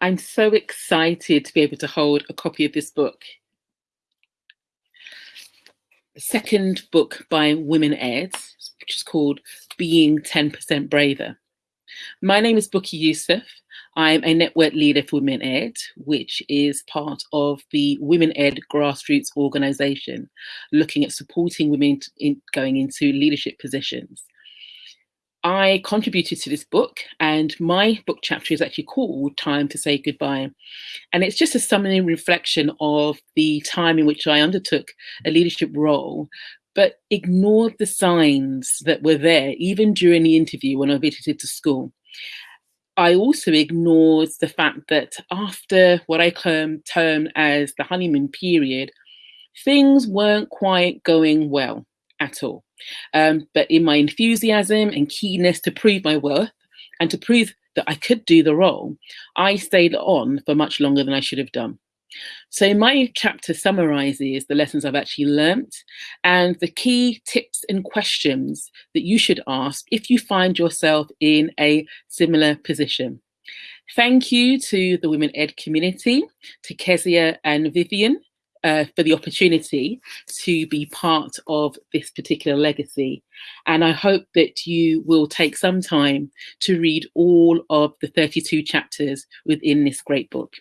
I'm so excited to be able to hold a copy of this book. The second book by Women Ed, which is called Being 10% Braver. My name is Bukky Yusuf. I'm a network leader for Women Ed, which is part of the Women Ed grassroots organisation, looking at supporting women in going into leadership positions. I contributed to this book, and my book chapter is actually called Time to Say Goodbye. And it's just a summary reflection of the time in which I undertook a leadership role, but ignored the signs that were there, even during the interview when I visited the school. I also ignored the fact that after what I term, term as the honeymoon period, things weren't quite going well at all. Um, but in my enthusiasm and keenness to prove my worth and to prove that I could do the role, I stayed on for much longer than I should have done. So my chapter summarizes the lessons I've actually learnt and the key tips and questions that you should ask if you find yourself in a similar position. Thank you to the Women Ed community, to Keziah and Vivienne uh, for the opportunity to be part of this particular legacy. And I hope that you will take some time to read all of the 32 chapters within this great book.